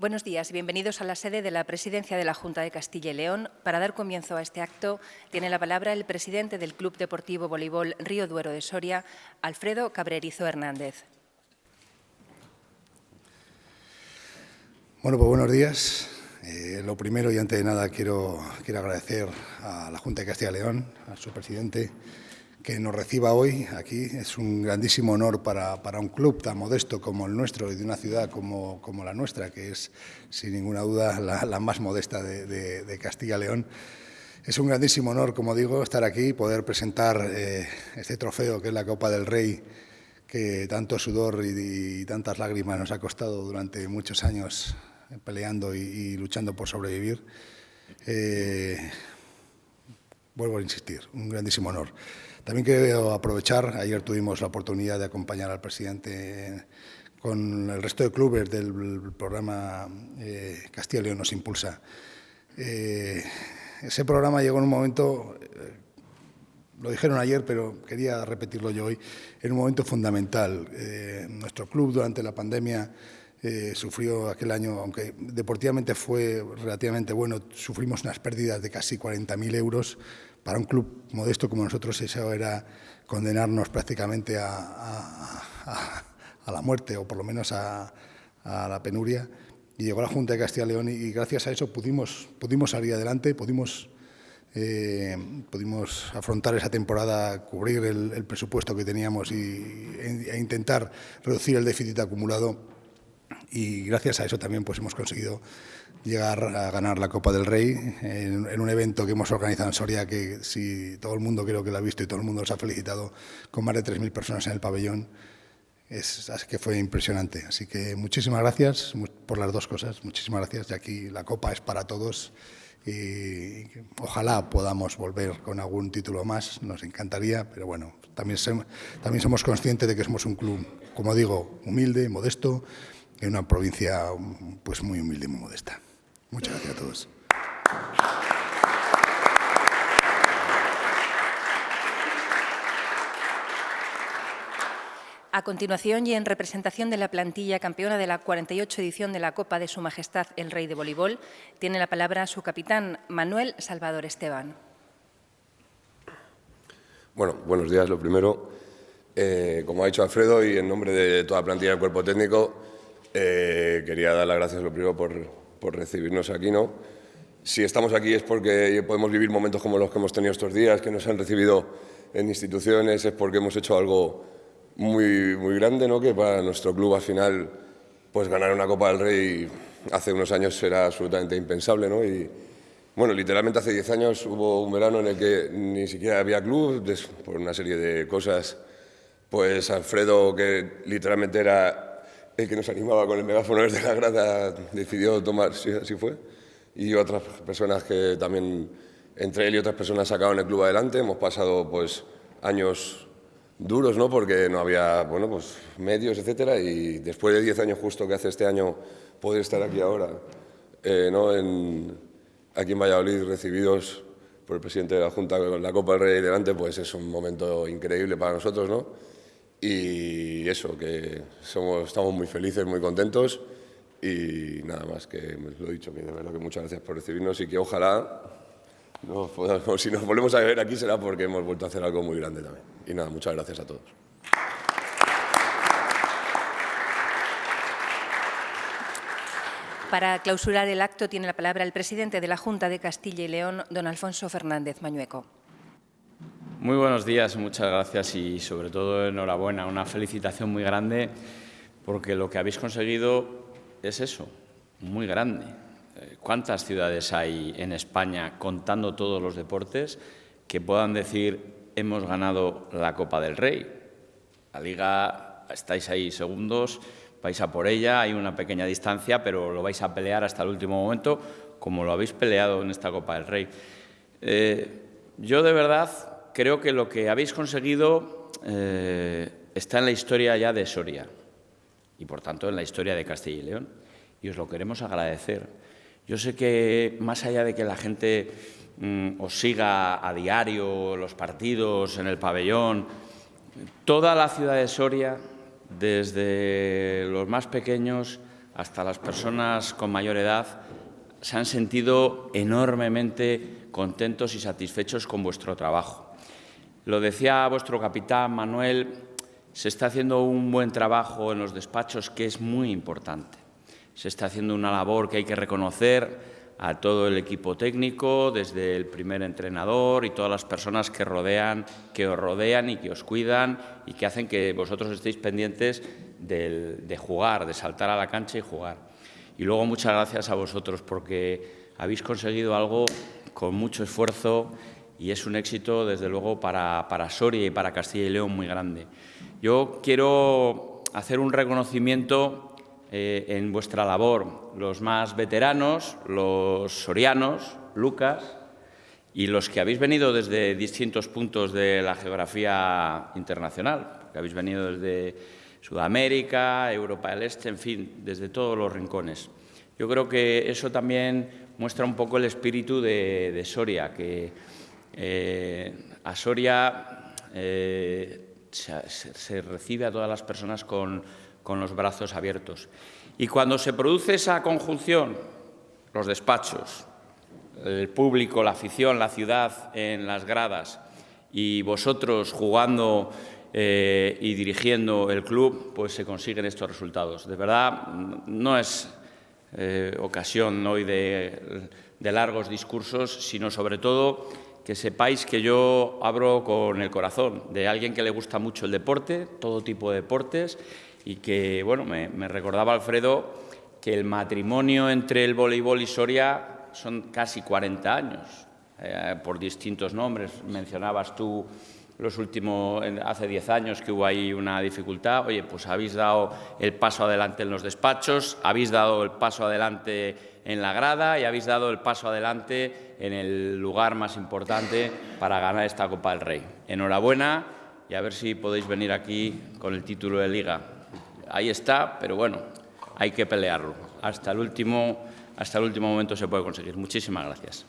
Buenos días y bienvenidos a la sede de la Presidencia de la Junta de Castilla y León. Para dar comienzo a este acto, tiene la palabra el presidente del Club Deportivo Voleibol Río Duero de Soria, Alfredo Cabrerizo Hernández. Bueno, pues buenos días. Eh, lo primero y antes de nada quiero, quiero agradecer a la Junta de Castilla y León, a su presidente, que nos reciba hoy aquí. Es un grandísimo honor para, para, un club tan modesto como el nuestro y de una ciudad como, como la nuestra, que es sin ninguna duda la, más modesta de, de, de, Castilla y León. Es un grandísimo honor, como digo, estar aquí y poder presentar eh, este trofeo que es la Copa del Rey, que tanto sudor y, tantas lágrimas nos ha costado durante muchos años peleando y, y luchando por sobrevivir. Eh, vuelvo a insistir, un grandísimo honor. También quiero aprovechar, ayer tuvimos la oportunidad de acompañar al presidente con el resto de clubes del programa eh, Castilla y León nos impulsa. Eh, ese programa llegó en un momento, eh, lo dijeron ayer, pero quería repetirlo yo hoy, en un momento fundamental. Nuestro club durante la pandemia sufrió aquel año, aunque deportivamente fue relativamente bueno, sufrimos unas pérdidas de casi 40.000 euros. Para un club modesto como nosotros eso era condenarnos prácticamente a, la muerte o por lo menos a, la penuria. Y llegó la Junta de Castilla y León y, gracias a eso pudimos, pudimos salir adelante, pudimos, eh, pudimos afrontar esa temporada, cubrir el, el presupuesto que teníamos y, e, e intentar reducir el déficit acumulado y gracias a eso también pues hemos conseguido llegar a ganar la Copa del Rey en, en, un evento que hemos organizado en Soria que si todo el mundo creo que lo ha visto y todo el mundo nos ha felicitado con más de 3.000 personas en el pabellón es, así que fue impresionante. Así que muchísimas gracias por las dos cosas, muchísimas gracias y aquí la Copa es para todos y ojalá podamos volver con algún título más, nos encantaría, pero bueno, también, también somos conscientes de que somos un club, como digo, humilde, modesto, en una provincia pues muy humilde y muy modesta. Muchas gracias a todos. A continuación, y en representación de la plantilla campeona de la 48 edición de la Copa de Su Majestad el Rey de Voleibol, tiene la palabra su capitán, Manuel Salvador Esteban. Bueno, buenos días. Lo primero, eh, como ha dicho Alfredo, y en nombre de toda la plantilla del cuerpo técnico, eh, quería dar las gracias lo primero por, por, recibirnos aquí. ¿no? Si estamos aquí es porque podemos vivir momentos como los que hemos tenido estos días, que nos han recibido en instituciones, es porque hemos hecho algo muy, muy grande, ¿no? que para nuestro club al final pues ganar una Copa del Rey hace unos años era absolutamente impensable. ¿no? Y, bueno, literalmente hace 10 años hubo un verano en el que ni siquiera había club, por una serie de cosas. Pues Alfredo, que literalmente era el que nos animaba con el megáfono desde la grada decidió tomar, sí, así fue, y otras personas que también, entre él y otras personas, sacaron el club adelante. Hemos pasado pues años duros, ¿no? Porque no había, bueno, pues medios, etcétera, y después de 10 años justo que hace este año poder estar aquí ahora, eh, ¿no? En, aquí en Valladolid, recibidos por el presidente de la Junta con la Copa del Rey delante, pues es un momento increíble para nosotros, ¿no? Y eso, que somos, estamos muy felices, muy contentos y nada más que lo he dicho, que de verdad que muchas gracias por recibirnos y que ojalá, si nos volvemos a ver aquí será porque hemos vuelto a hacer algo muy grande también. Y nada, muchas gracias a todos. Para clausurar el acto tiene la palabra el presidente de la Junta de Castilla y León, don Alfonso Fernández Mañueco. Muy buenos días, muchas gracias y sobre todo enhorabuena, una felicitación muy grande porque lo que habéis conseguido es eso, muy grande. Eh, ¿Cuántas ciudades hay en España contando todos los deportes que puedan decir hemos ganado la Copa del Rey? La Liga, estáis ahí segundos, vais a por ella, hay una pequeña distancia, pero lo vais a pelear hasta el último momento, como lo habéis peleado en esta Copa del Rey. Eh, yo de verdad creo que lo que habéis conseguido eh, está en la historia ya de Soria y, por tanto, en la historia de Castilla y León. Y os lo queremos agradecer. Yo sé que, más allá de que la gente mm, os siga a diario, los partidos, en el pabellón, toda la ciudad de Soria, desde los más pequeños hasta las personas con mayor edad, se han sentido enormemente contentos y satisfechos con vuestro trabajo. Lo decía vuestro capitán Manuel, se está haciendo un buen trabajo en los despachos que es muy importante. Se está haciendo una labor que hay que reconocer a todo el equipo técnico, desde el primer entrenador y todas las personas que, rodean, os rodean y que os cuidan y que hacen que vosotros estéis pendientes de jugar, de saltar a la cancha y jugar. Y luego muchas gracias a vosotros porque habéis conseguido algo con mucho esfuerzo y es un éxito, desde luego, para, para Soria y para Castilla y León muy grande. Yo quiero hacer un reconocimiento eh, en vuestra labor, los más veteranos, los sorianos, Lucas, y los que habéis venido desde distintos puntos de la geografía internacional, que habéis venido desde Sudamérica, Europa del Este, en fin, desde todos los rincones. Yo creo que eso también muestra un poco el espíritu de, Soria, que eh, a Soria eh, se recibe a todas las personas con los brazos abiertos. Y cuando se produce esa conjunción, los despachos, el público, la afición, la ciudad en las gradas y vosotros jugando eh, y dirigiendo el club, pues se consiguen estos resultados. De verdad, no es ocasión hoy de, de largos discursos, sino sobre todo que sepáis que yo abro con el corazón de alguien que le gusta mucho el deporte, todo tipo de deportes, y que, bueno, me, recordaba Alfredo que el matrimonio entre el voleibol y Soria son casi 40 años, eh, por distintos nombres. Mencionabas tú los últimos, hace 10 años que hubo ahí una dificultad. Oye, pues habéis dado el paso adelante en los despachos, habéis dado el paso adelante en la grada y habéis dado el paso adelante en el lugar más importante para ganar esta Copa del Rey. Enhorabuena y a ver si podéis venir aquí con el título de Liga ahí está, pero bueno, hay que pelearlo. Hasta el último, hasta el último momento se puede conseguir. Muchísimas gracias.